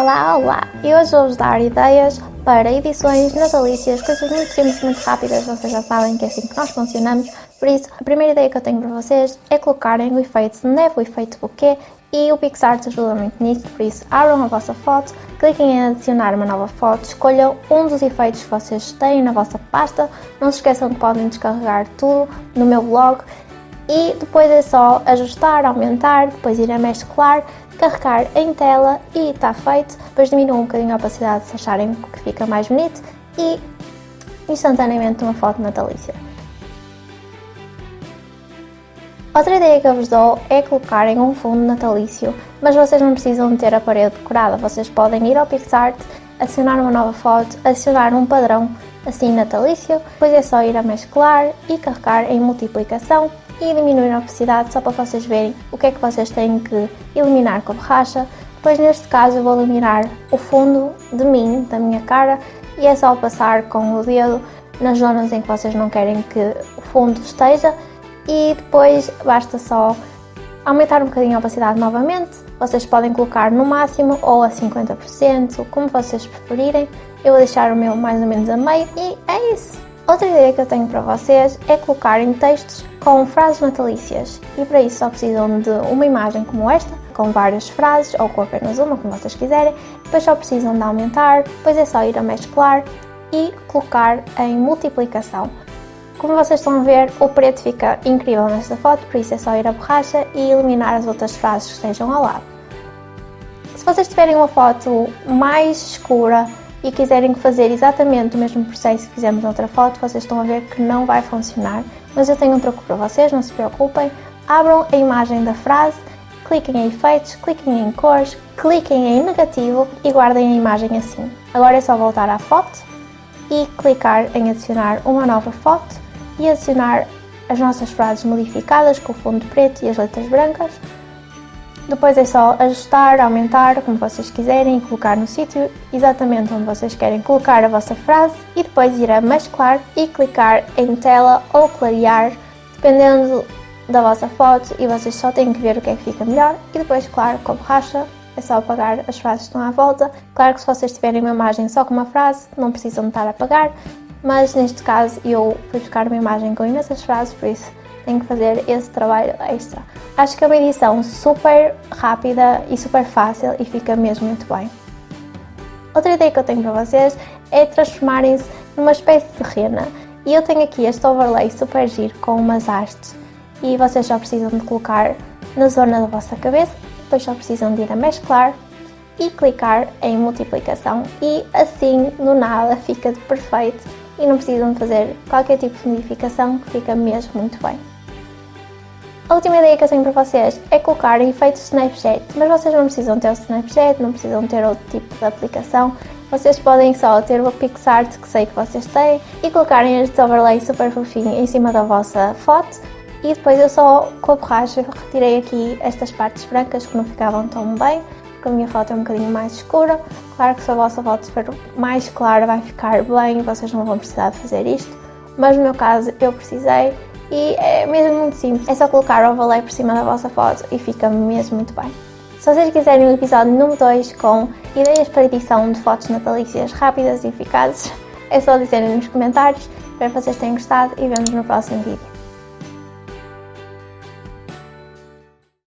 Olá, olá! E hoje vou-vos dar ideias para edições natalícias, coisas muito simples, muito rápidas, vocês já sabem que é assim que nós funcionamos. Por isso, a primeira ideia que eu tenho para vocês é colocarem o efeito de neve, o efeito buquê, e o PixArt ajuda muito nisto, por isso abram a vossa foto, cliquem em adicionar uma nova foto, escolham um dos efeitos que vocês têm na vossa pasta, não se esqueçam que podem descarregar tudo no meu blog e depois é só ajustar, aumentar, depois ir a mesclar, carregar em tela e está feito. Depois diminuam um bocadinho a opacidade se acharem que fica mais bonito e instantaneamente uma foto natalícia. Outra ideia que eu vos dou é colocarem um fundo natalício, mas vocês não precisam ter a parede decorada, vocês podem ir ao PixArt, adicionar uma nova foto, adicionar um padrão assim natalício, depois é só ir a mesclar e carregar em multiplicação e diminuir a opacidade só para vocês verem o que é que vocês têm que eliminar com a borracha. Depois neste caso eu vou eliminar o fundo de mim, da minha cara, e é só passar com o dedo nas zonas em que vocês não querem que o fundo esteja e depois basta só aumentar um bocadinho a opacidade novamente, vocês podem colocar no máximo ou a 50%, como vocês preferirem. Eu vou deixar o meu mais ou menos a meio e é isso! Outra ideia que eu tenho para vocês é colocarem textos com frases natalícias e para isso só precisam de uma imagem como esta, com várias frases ou com apenas uma, como vocês quiserem, depois só precisam de aumentar, depois é só ir a mesclar e colocar em multiplicação. Como vocês estão a ver, o preto fica incrível nesta foto, por isso é só ir a borracha e eliminar as outras frases que estejam ao lado. Se vocês tiverem uma foto mais escura e quiserem fazer exatamente o mesmo processo que fizemos na outra foto, vocês estão a ver que não vai funcionar. Mas eu tenho um truque para vocês, não se preocupem. Abram a imagem da frase, cliquem em efeitos, cliquem em cores, cliquem em negativo e guardem a imagem assim. Agora é só voltar à foto e clicar em adicionar uma nova foto e adicionar as nossas frases modificadas com o fundo preto e as letras brancas depois é só ajustar, aumentar, como vocês quiserem e colocar no sítio exatamente onde vocês querem colocar a vossa frase e depois ir a mesclar e clicar em tela ou clarear, dependendo da vossa foto e vocês só têm que ver o que é que fica melhor e depois, claro, com borracha é só apagar as frases que estão à volta. Claro que se vocês tiverem uma imagem só com uma frase, não precisam estar a apagar, mas neste caso eu fui buscar uma imagem com imensas frases, por isso tenho que fazer esse trabalho extra. Acho que é uma edição super rápida e super fácil e fica mesmo muito bem. Outra ideia que eu tenho para vocês é transformarem-se numa espécie de rena. E eu tenho aqui este overlay super giro com umas hastes e vocês só precisam de colocar na zona da vossa cabeça, depois só precisam de ir a mesclar e clicar em multiplicação e assim do nada fica perfeito e não precisam fazer qualquer tipo de modificação que fica mesmo muito bem. A última ideia que eu tenho para vocês é colocar efeitos Snapchat, mas vocês não precisam ter o Snapchat, não precisam ter outro tipo de aplicação, vocês podem só ter o PixArt que sei que vocês têm e colocarem este overlay super fofinho em cima da vossa foto. E depois eu só com a borracha retirei aqui estas partes brancas que não ficavam tão bem porque a minha foto é um bocadinho mais escura. Claro que se a vossa foto for mais clara vai ficar bem, vocês não vão precisar de fazer isto, mas no meu caso eu precisei e é mesmo muito simples, é só colocar o overlay por cima da vossa foto e fica mesmo muito bem. Se vocês quiserem o episódio número 2 com ideias para edição de fotos natalícias rápidas e eficazes, é só dizerem nos comentários. Espero que vocês tenham gostado e vemos no próximo vídeo.